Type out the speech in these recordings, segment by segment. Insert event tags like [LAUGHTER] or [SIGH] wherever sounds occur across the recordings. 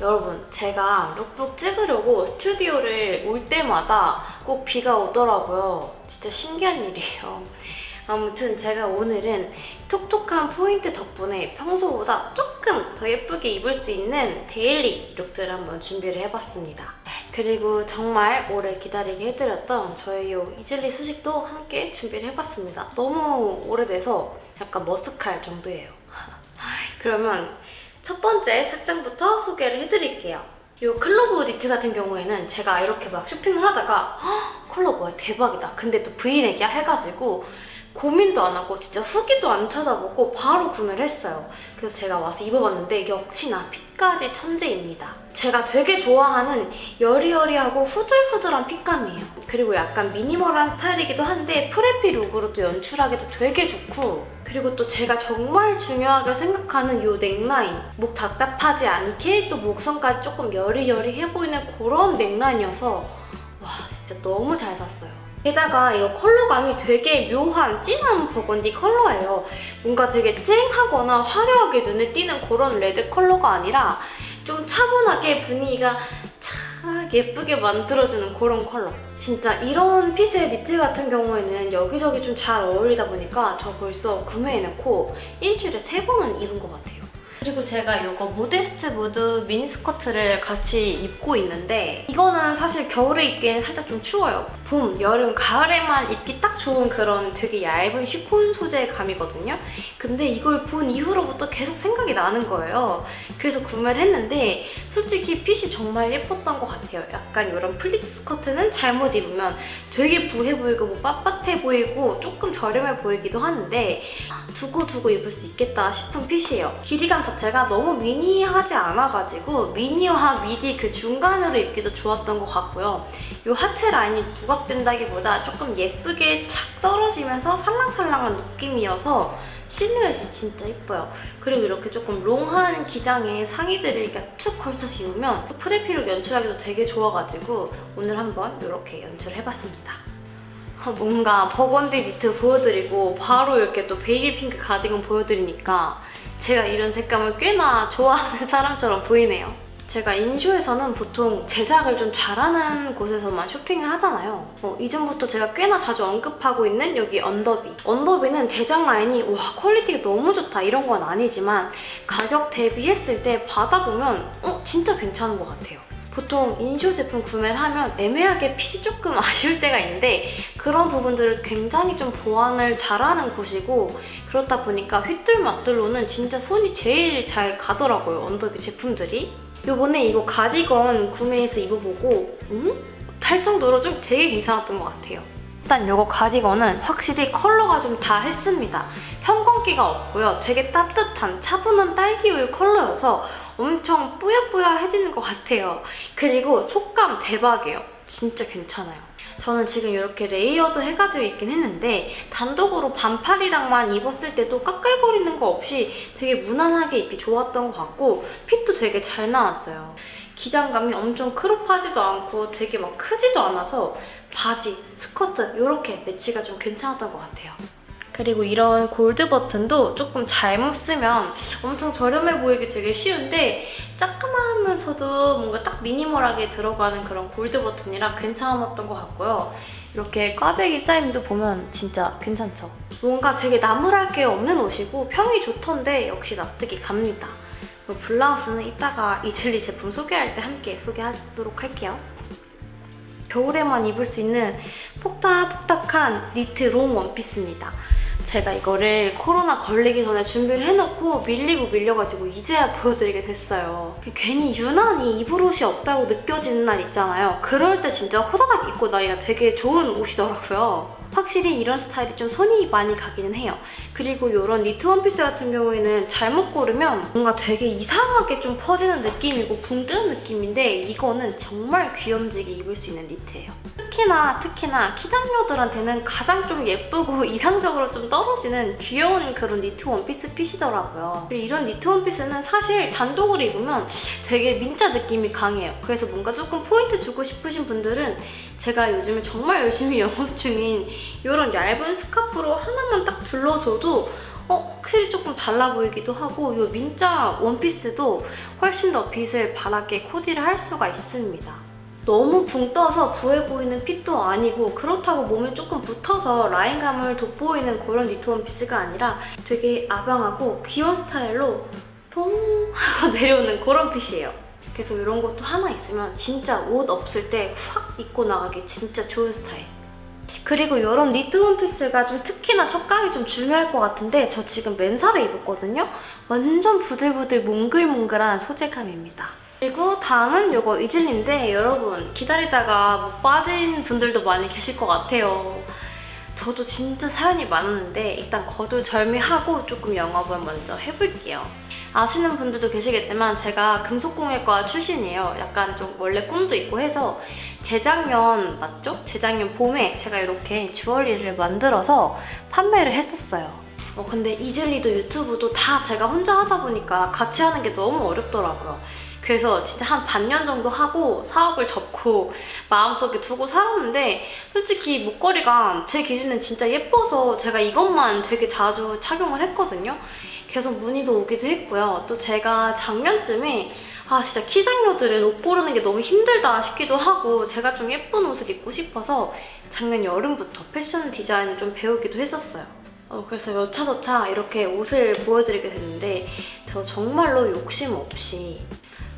여러분 제가 룩북 찍으려고 스튜디오를 올 때마다 꼭 비가 오더라고요. 진짜 신기한 일이에요. 아무튼 제가 오늘은 톡톡한 포인트 덕분에 평소보다 조금 더 예쁘게 입을 수 있는 daily look들을 한번 준비를 해봤습니다. 그리고 정말 오래 기다리게 해드렸던 저의 이 이즐리 소식도 함께 준비를 해봤습니다. 너무 오래돼서 약간 머쓱할 정도예요. [LAUGHS] 그러면 첫 번째 착장부터 소개를 해드릴게요. 이 클로브 니트 같은 경우에는 제가 이렇게 막 쇼핑을 하다가 헉, 컬러 뭐야 대박이다. 근데 또 브이넥이야 해가지고 고민도 안 하고 진짜 후기도 안 찾아보고 바로 구매를 했어요. 그래서 제가 와서 입어봤는데 역시나 fit까지 천재입니다. 제가 되게 좋아하는 여리여리하고 후들후들한 fit감이에요. 그리고 약간 minimal한 스타일이기도 한데 preppy look으로 또 연출하기도 되게 좋고 그리고 또 제가 정말 중요하게 생각하는 이 넥라인 목 답답하지 않게 또 목선까지 조금 여리여리해 보이는 그런 neckline이어서 와 진짜 너무 잘 샀어요. 게다가 이거 컬러감이 되게 묘한 진한 버건디 컬러예요. 뭔가 되게 쨍하거나 화려하게 눈에 띄는 그런 red 컬러가 아니라 좀 차분하게 분위기가 착 예쁘게 만들어주는 그런 컬러. 진짜 이런 핏의 니트 같은 경우에는 여기저기 좀 잘 어울리다 보니까 저 벌써 구매해놓고 일주일에 세 번은 입은 것 같아요. 그리고 제가 이거 모데스트 무드 미니스커트를 같이 입고 있는데 이거는 사실 겨울에 입기에는 살짝 좀 추워요. 봄, 여름, 가을에만 입기 딱 좋은 그런 되게 얇은 쉬폰 소재의 감이거든요. 근데 이걸 본 이후로부터 계속 생각이 나는 거예요. 그래서 구매를 했는데 솔직히 핏이 정말 예뻤던 것 같아요. 약간 이런 플리츠 스커트는 잘못 입으면 되게 부해 보이고 뭐 빳빳해 보이고 조금 저렴해 보이기도 하는데 두고 두고 입을 수 있겠다 싶은 핏이에요. 길이감 자체가 너무 미니하지 않아가지고 미니와 미디 그 중간으로 입기도 좋았던 것 같고요. 이 하체 라인이 부각 된다기보다 조금 예쁘게 착 떨어지면서 살랑살랑한 느낌이어서 실루엣이 진짜 예뻐요. 그리고 이렇게 조금 롱한 기장의 상의들을 이렇게 툭 걸쳐서 입으면 프레피룩 연출하기도 되게 좋아가지고 오늘 한번 이렇게 연출해봤습니다. 아, 뭔가 버건디 니트 보여드리고 바로 이렇게 또 베이비 핑크 가디건 보여드리니까 제가 이런 색감을 꽤나 좋아하는 사람처럼 보이네요. 제가 인쇼에서는 보통 제작을 좀 잘하는 곳에서만 쇼핑을 하잖아요. 어, 이전부터 제가 꽤나 자주 언급하고 있는 여기 언더비. 언더비는 제작 라인이 와 퀄리티가 너무 좋다 이런 건 아니지만 가격 대비했을 때 받아보면 어 진짜 괜찮은 것 같아요. 보통 인쇼 제품 구매를 하면 애매하게 핏이 조금 [LAUGHS] 아쉬울 때가 있는데 그런 부분들을 굉장히 좀 보완을 잘하는 곳이고 그렇다 보니까 휘뚤마뚤로는 진짜 손이 제일 잘 가더라고요, 언더비 제품들이. 요번에 이거 가디건 구매해서 입어보고 음? 할 정도로 좀 되게 괜찮았던 것 같아요. 일단 이거 가디건은 확실히 컬러가 좀 다 했습니다. 형광기가 없고요. 되게 따뜻한 차분한 딸기우유 컬러여서 엄청 뿌야뿌야해지는 것 같아요. 그리고 촉감 대박이에요. 진짜 괜찮아요. 저는 지금 이렇게 레이어드 해가지고 입긴 했는데 단독으로 반팔이랑만 입었을 때도 까끌거리는 거 없이 되게 무난하게 입기 좋았던 것 같고 핏도 되게 잘 나왔어요. 기장감이 엄청 크롭하지도 않고 되게 막 크지도 않아서 바지, 스커트 이렇게 매치가 좀 괜찮았던 것 같아요. 그리고 이런 골드 버튼도 조금 잘못 쓰면 엄청 저렴해 보이기 되게 쉬운데 짜끔하면서도 뭔가 딱 미니멀하게 들어가는 그런 골드 버튼이라 괜찮았던 것 같고요. 이렇게 꽈배기 짜임도 보면 진짜 괜찮죠? 뭔가 되게 나무랄 게 없는 옷이고 평이 좋던데 역시 납득이 갑니다. 블라우스는 이따가 이즐리 제품 소개할 때 함께 소개하도록 할게요. 겨울에만 입을 수 있는 폭닥폭닥한 니트 롱 원피스입니다. 제가 이거를 코로나 걸리기 전에 준비를 해놓고 밀리고 밀려가지고 이제야 보여드리게 됐어요. 괜히 유난히 입을 옷이 없다고 느껴지는 날 있잖아요. 그럴 때 진짜 호다닥 입고 나가기가 되게 좋은 옷이더라고요. 확실히 이런 스타일이 좀 손이 많이 가기는 해요. 그리고 이런 니트 원피스 같은 경우에는 잘못 고르면 뭔가 되게 이상하게 좀 퍼지는 느낌이고 붕 뜨는 느낌인데 이거는 정말 귀염지게 입을 수 있는 니트예요. 특히나 특히나 키장녀들한테는 가장 좀 예쁘고 [LAUGHS] 이상적으로 좀 떨어지는 귀여운 그런 니트 원피스 핏이더라고요. 그리고 이런 니트 원피스는 사실 단독으로 입으면 되게 민자 느낌이 강해요. 그래서 뭔가 조금 포인트 주고 싶으신 분들은 제가 요즘에 정말 열심히 [LAUGHS] 영업 중인 이런 얇은 스카프로 하나만 딱 둘러줘도 어, 확실히 조금 달라 보이기도 하고 이 민자 원피스도 훨씬 더 빛을 바라게 코디를 할 수가 있습니다. 너무 붕 떠서 부해 보이는 핏도 아니고 그렇다고 몸에 조금 붙어서 라인감을 돋보이는 그런 니트 원피스가 아니라 되게 아방하고 귀여운 스타일로 통 하고 [LAUGHS] 내려오는 그런 핏이에요. 그래서 이런 것도 하나 있으면 진짜 옷 없을 때 확 입고 나가기 진짜 좋은 스타일. 그리고 이런 니트 원피스가 좀 특히나 촉감이 좀 중요할 것 같은데 저 지금 맨살에 입었거든요? 완전 부들부들 몽글몽글한 소재감입니다. 그리고 다음은 이거 이즐리인데 여러분 기다리다가 못 빠진 분들도 많이 계실 것 같아요. 저도 진짜 사연이 많았는데 일단 거두절미하고 조금 영업을 먼저 해볼게요. 아시는 분들도 계시겠지만 제가 금속공예과 출신이에요. 약간 좀 원래 꿈도 있고 해서 재작년 맞죠? 재작년 봄에 제가 이렇게 주얼리를 만들어서 판매를 했었어요. 어, 근데 이즐리도 유튜브도 다 제가 혼자 하다 보니까 같이 하는 게 너무 어렵더라고요. 그래서 진짜 한 반년 정도 하고 사업을 접고 마음속에 두고 살았는데 솔직히 목걸이가 제 기준엔 진짜 예뻐서 제가 이것만 되게 자주 착용을 했거든요. 계속 문의도 오기도 했고요. 또 제가 작년쯤에 아 진짜 키장녀들은 옷 고르는 게 너무 힘들다 싶기도 하고 제가 좀 예쁜 옷을 입고 싶어서 작년 여름부터 패션 디자인을 좀 배우기도 했었어요. 어, 그래서 여차저차 이렇게 옷을 보여드리게 됐는데 저 정말로 욕심 없이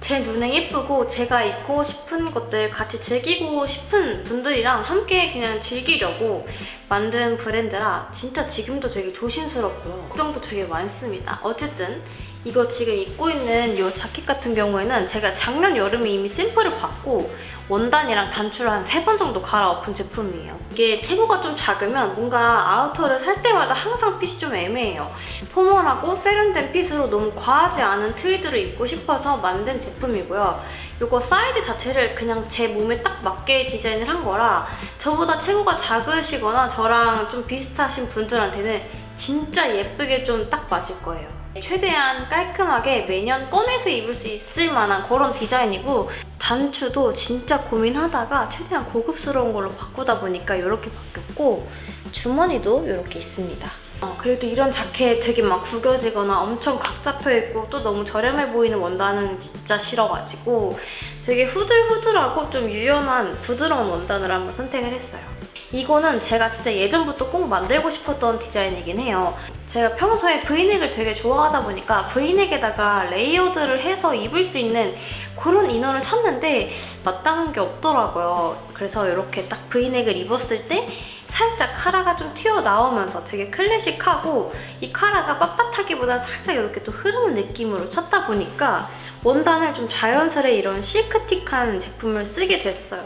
제 눈에 예쁘고 제가 입고 싶은 것들 같이 즐기고 싶은 분들이랑 함께 그냥 즐기려고 만든 브랜드라 진짜 지금도 되게 조심스럽고요. 걱정도 되게 많습니다. 어쨌든 이거 지금 입고 있는 이 자켓 같은 경우에는 제가 작년 여름에 이미 샘플을 받고 원단이랑 단추를 한 세 번 정도 갈아엎은 제품이에요. 이게 체구가 좀 작으면 뭔가 아우터를 살 때마다 항상 핏이 좀 애매해요. 포멀하고 세련된 핏으로 너무 과하지 않은 트위드를 입고 싶어서 만든 제품이고요. 이거 사이즈 자체를 그냥 제 몸에 딱 맞게 디자인을 한 거라 저보다 체구가 작으시거나 저랑 좀 비슷하신 분들한테는 진짜 예쁘게 좀 딱 맞을 거예요. 최대한 깔끔하게 매년 꺼내서 입을 수 있을 만한 그런 디자인이고 단추도 진짜 고민하다가 최대한 고급스러운 걸로 바꾸다 보니까 이렇게 바뀌었고 주머니도 이렇게 있습니다. 어, 그래도 이런 자켓 되게 막 구겨지거나 엄청 각 잡혀있고 또 너무 저렴해 보이는 원단은 진짜 싫어가지고 되게 후들후들하고 좀 유연한 부드러운 원단을 한번 선택을 했어요. 이거는 제가 진짜 예전부터 꼭 만들고 싶었던 디자인이긴 해요. 제가 평소에 브이넥을 되게 좋아하다 보니까 브이넥에다가 레이어드를 해서 입을 수 있는 그런 이너를 찾는데 마땅한 게 없더라고요. 그래서 이렇게 딱 브이넥을 입었을 때 살짝 카라가 좀 튀어나오면서 되게 클래식하고 이 카라가 빳빳하기보다 살짝 이렇게 또 흐르는 느낌으로 쳤다 보니까 원단을 좀 자연스레 이런 실크틱한 제품을 쓰게 됐어요.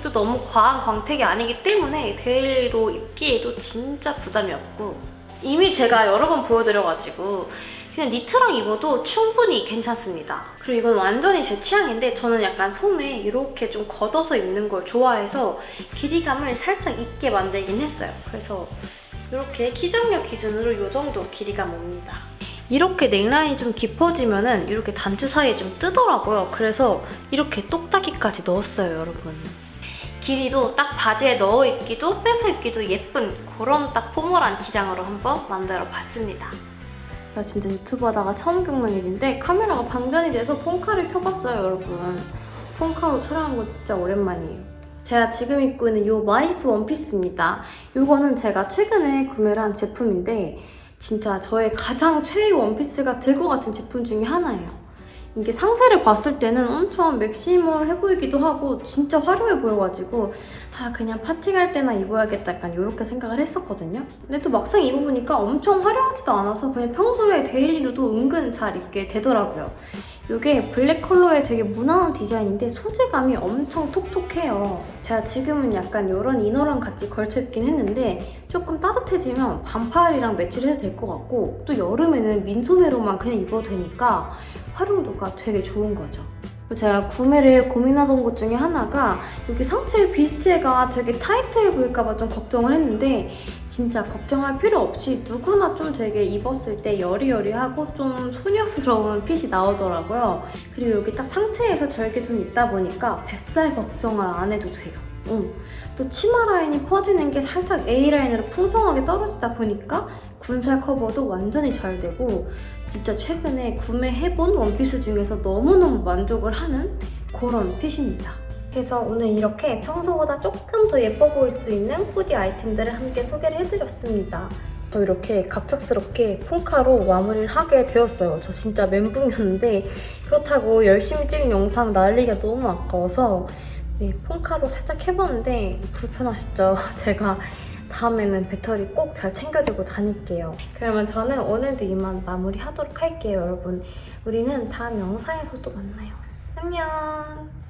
그래도 너무 과한 광택이 아니기 때문에 데일리로 입기에도 진짜 부담이 없고 이미 제가 여러 번 보여드려가지고 그냥 니트랑 입어도 충분히 괜찮습니다. 그리고 이건 완전히 제 취향인데 저는 약간 소매 이렇게 좀 걷어서 입는 걸 좋아해서 길이감을 살짝 있게 만들긴 했어요. 그래서 이렇게 키장력 기준으로 이 정도 길이감 옵니다. 이렇게 넥라인이 좀 깊어지면 은 이렇게 단추 사이에 좀 뜨더라고요. 그래서 이렇게 똑딱이까지 넣었어요, 여러분. 길이도 딱 바지에 넣어 입기도 빼서 입기도 예쁜 그런 딱 포멀한 기장으로 한번 만들어 봤습니다. 나 진짜 유튜브 하다가 처음 겪는 일인데 카메라가 방전이 돼서 폰카를 켜봤어요, 여러분. 폰카로 촬영한 거 진짜 오랜만이에요. 제가 지금 입고 있는 이 마이스 원피스입니다. 이거는 제가 최근에 구매를 한 제품인데 진짜 저의 가장 최애 원피스가 될 것 같은 제품 중에 하나예요. 이게 상세를 봤을 때는 엄청 맥시멀해 보이기도 하고 진짜 화려해 보여가지고 아 그냥 파티 갈 때나 입어야겠다 약간 이렇게 생각을 했었거든요. 근데 또 막상 입어보니까 엄청 화려하지도 않아서 그냥 평소에 데일리로도 은근 잘 입게 되더라고요. 이게 블랙 컬러의 되게 무난한 디자인인데 소재감이 엄청 톡톡해요. 제가 지금은 약간 이런 이너랑 같이 걸쳐 입긴 했는데 조금 따뜻해지면 반팔이랑 매치를 해도 될 것 같고 또 여름에는 민소매로만 그냥 입어도 되니까 활용도가 되게 좋은 거죠. 제가 구매를 고민하던 것 중에 하나가 여기 상체 비스트가 되게 타이트해 보일까봐 좀 걱정을 했는데 진짜 걱정할 필요 없이 누구나 좀 되게 입었을 때 여리여리하고 좀 소녀스러운 핏이 나오더라고요. 그리고 여기 딱 상체에서 절개선이 있다 보니까 뱃살 걱정을 안 해도 돼요. 응. 또 치마 라인이 퍼지는 게 살짝 A라인으로 풍성하게 떨어지다 보니까 군살 커버도 완전히 잘 되고 진짜 최근에 구매해본 원피스 중에서 너무너무 만족을 하는 그런 핏입니다. 그래서 오늘 이렇게 평소보다 조금 더 예뻐 보일 수 있는 후디 아이템들을 함께 소개를 해드렸습니다. 저 이렇게 갑작스럽게 폰카로 마무리를 하게 되었어요. 저 진짜 멘붕이었는데 그렇다고 열심히 찍은 영상 날리기가 너무 아까워서 네, 폰카로 살짝 해봤는데 불편하셨죠? [LAUGHS] 제가 다음에는 배터리 꼭 잘 챙겨들고 다닐게요. 그러면 저는 오늘도 이만 마무리하도록 할게요, 여러분. 우리는 다음 영상에서 또 만나요. 안녕!